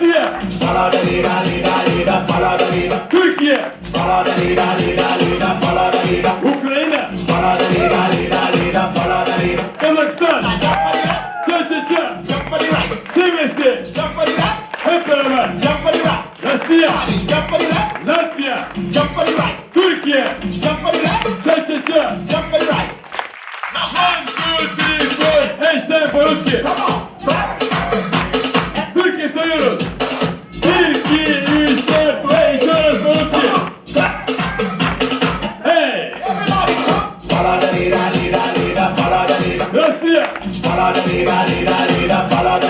Türkiye. Türkiye. Ukrayna. Kazakistan. Çeçeçe. Silvestri. Hep beraber. Rusya. Latvia. Türkiye. Çeçeçe. One, two, three, four. Hashtag Barutki. Come on. dale, dale, dale, dale,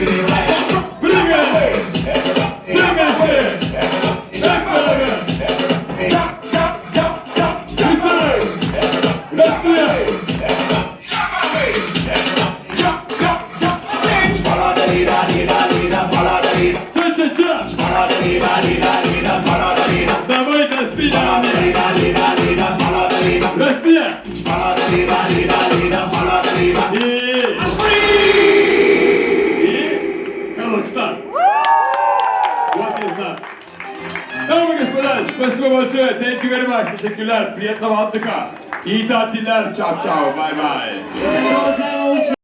Anthony Lassie. Спасибо большое. Thank you very much. Teşekkürler. Приятного отдыха. İyi tatiller. Çap çap. Bay bay.